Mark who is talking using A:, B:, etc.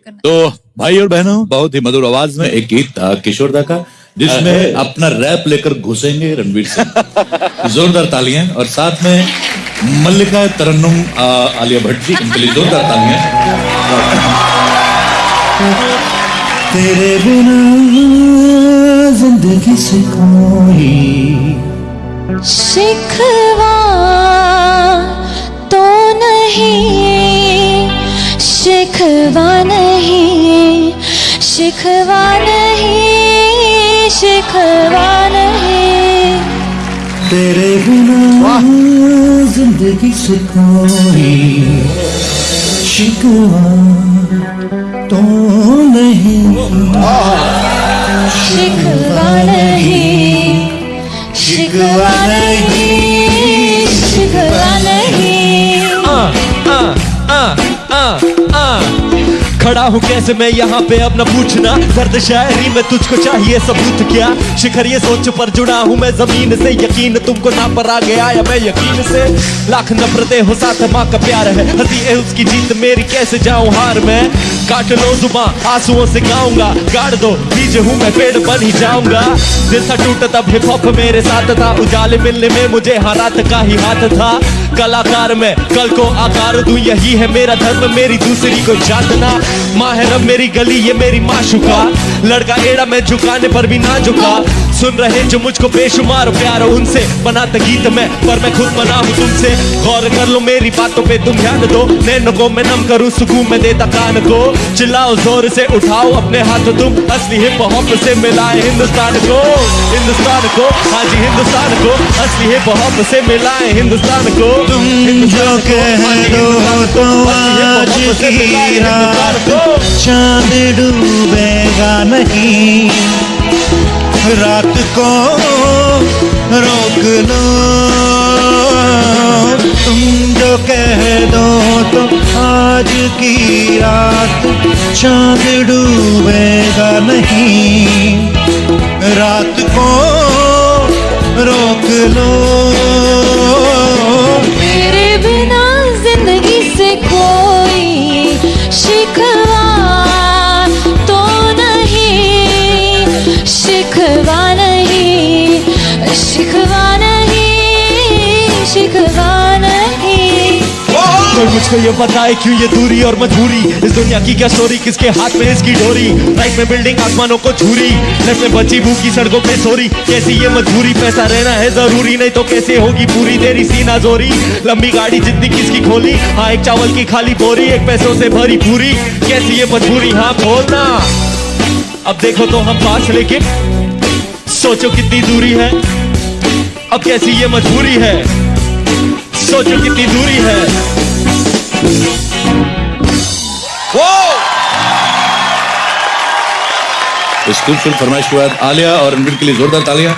A: करना
B: तो भाई और बहनों बहुत ही मधुर आवाज़ में एक गीत था किशोर दा का जिसमें अपना रैप लेकर घुसेंगे रणवीर सिंह। जोरदार तालियाँ और साथ में मल्लिका तरन्नुम आलिया भट्ट जी इनके लिए जोरदार तालियाँ।
C: तेरे बिना ज़िंदगी से कोई
D: शिकवा नहीं शिकवा नहीं।
C: तेरे बिना ज़िंदगी से कोई शिकवा तो नहीं।
D: शिकवा नहीं शिकवा नहीं।
E: खड़ा हूँ कैसे मैं यहाँ पे? अब न पूछना। दर्द शायरी में तुझको चाहिए सबूत क्या? शिखर ये सोच पर जुड़ा हूँ मैं ज़मीन से। यकीन तुमको ना पर आ गया या मैं यकीन से? लाख नफरतें हो, साथ माँ का प्यार है। हँसी है उसकी जीत, मेरी कैसे जाऊँ हार में? काट लो जुबा आंसुओं से गाऊँगा। गाड़ दो बीज हूँ मैं पेड़ बन ही जाऊँगा। दिल सा टूटा तब हिप हॉप मेरे साथ था। उजाले मिलने में मुझे हालात का ही हाथ था। कलाकार में, कल को आकार दूँ, यही है मेरा धर्म। मेरी दूसरी को जानना। माँ है रब मेरी गली, ये मेरी माशुका लड़का एड़ा मैं झुकाने पर भी ना झुका। सुन रहे जो मुझको बेशुमार प्यार उनसे बनाता गीत में पर मैं खुद बना हूँ तुमसे। गौर कर लो मेरी बातों पे तुम ध्यान दो नैनो को मैं नम करूँ सुकून में देता कान को। चिल्लाओ ज़ोर से उठाओ अपने हाथ तुम असली हिप हॉप से मिलाए हिंदुस्तान को। हिंदुस्तान को हाँ जी हिंदुस्तान को असली हिप हॉप से मिलाए हिंदुस्तान को।
C: तुम जो कह दो तो आज की। रात चाँद डूबेगा नहीं। रात को रोक लो तुम जो कह दो तो आज की रात चाँद डूबेगा नहीं। रात को रोक लो।
D: तेरे बिना ज़िंदगी से कोई शिकवा तो नहीं। शिकवा शिकवा नहीं शिकवा नहीं।
E: कोई मुझको ये बताए क्यों ये दूरी और मजबूरी इस दुनिया की क्या स्टोरी किसके हाथ में इसकी डोरी? लाइफ में बिल्डिंग आसमानों को छूरी। लेफ़्ट में बची भूखी सड़कों पे सोरी। कैसी ये मजबूरी पैसा रहना है ज़रूरी, नहीं तो कैसे होगी पूरी? तेरी सीना जोरी। लंबी गाड़ी जितनी किसकी खोली? हाँ एक चावल की खाली बोरी, एक पैसों से भरी पूरी। कैसी ये मजबूरी हाँ बोलना। अब देखो तो हम पास लेके। सोचो कितनी दूरी है। अब कैसी ये मजबूरी है? सोचो कितनी दूरी है।
B: इस खूबसूरत फरमाइश के बाद आलिया और रणवीर के लिए जोरदार तालियाँ।